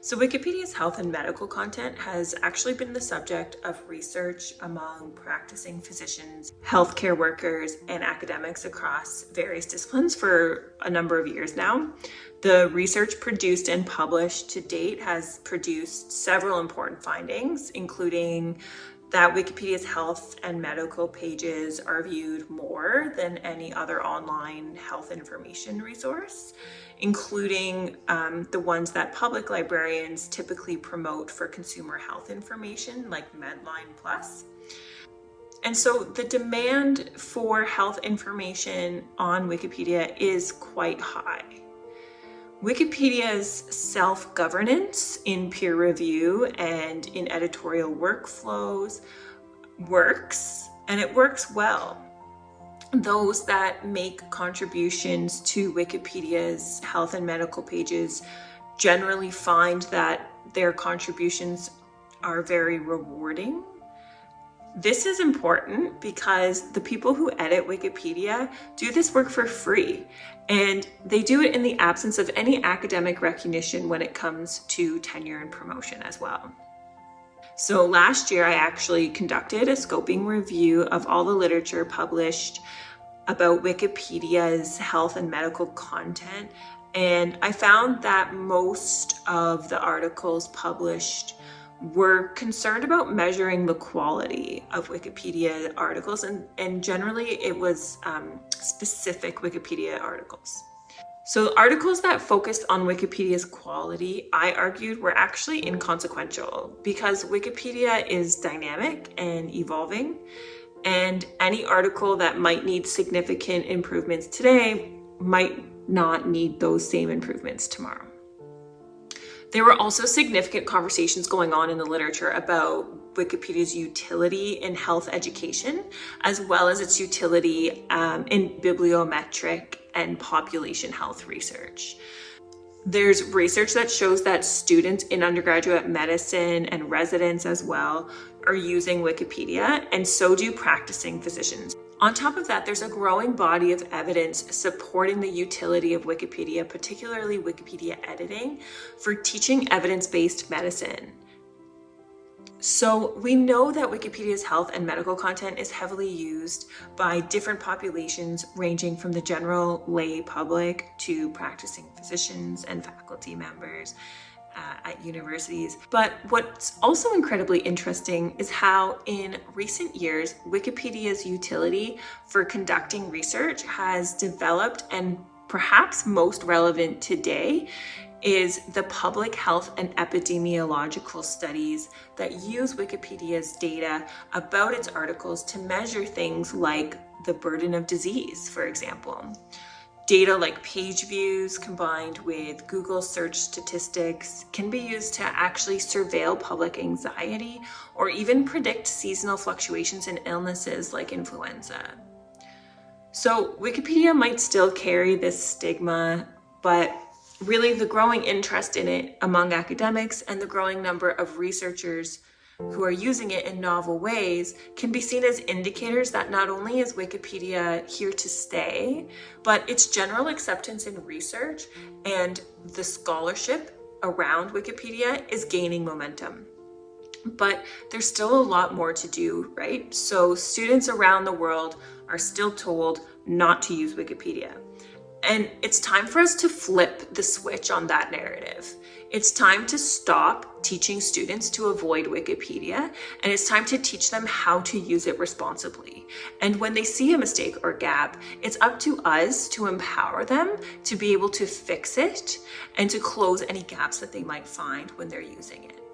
So Wikipedia's health and medical content has actually been the subject of research among practicing physicians, healthcare workers, and academics across various disciplines for a number of years now. The research produced and published to date has produced several important findings, including that Wikipedia's health and medical pages are viewed more than any other online health information resource, including um, the ones that public librarians typically promote for consumer health information like Medline Plus. And so the demand for health information on Wikipedia is quite high. Wikipedia's self-governance in peer review and in editorial workflows works, and it works well. Those that make contributions to Wikipedia's health and medical pages generally find that their contributions are very rewarding this is important because the people who edit Wikipedia do this work for free and they do it in the absence of any academic recognition when it comes to tenure and promotion as well. So last year I actually conducted a scoping review of all the literature published about Wikipedia's health and medical content and I found that most of the articles published were concerned about measuring the quality of Wikipedia articles and, and generally it was um, specific Wikipedia articles. So articles that focused on Wikipedia's quality, I argued, were actually inconsequential because Wikipedia is dynamic and evolving and any article that might need significant improvements today might not need those same improvements tomorrow. There were also significant conversations going on in the literature about Wikipedia's utility in health education, as well as its utility um, in bibliometric and population health research. There's research that shows that students in undergraduate medicine and residents as well are using Wikipedia, and so do practicing physicians. On top of that, there's a growing body of evidence supporting the utility of Wikipedia, particularly Wikipedia editing, for teaching evidence-based medicine. So we know that Wikipedia's health and medical content is heavily used by different populations ranging from the general lay public to practicing physicians and faculty members uh, at universities. But what's also incredibly interesting is how in recent years, Wikipedia's utility for conducting research has developed and perhaps most relevant today is the public health and epidemiological studies that use Wikipedia's data about its articles to measure things like the burden of disease, for example. Data like page views combined with Google search statistics can be used to actually surveil public anxiety or even predict seasonal fluctuations in illnesses like influenza. So Wikipedia might still carry this stigma, but really the growing interest in it among academics and the growing number of researchers who are using it in novel ways can be seen as indicators that not only is Wikipedia here to stay, but its general acceptance in research and the scholarship around Wikipedia is gaining momentum. But there's still a lot more to do, right? So students around the world are still told not to use Wikipedia. And it's time for us to flip the switch on that narrative. It's time to stop teaching students to avoid Wikipedia, and it's time to teach them how to use it responsibly. And when they see a mistake or gap, it's up to us to empower them to be able to fix it and to close any gaps that they might find when they're using it.